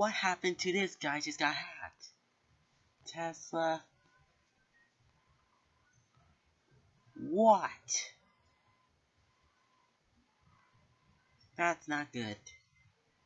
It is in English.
What happened to this guy just got hacked? Tesla. What? That's not good.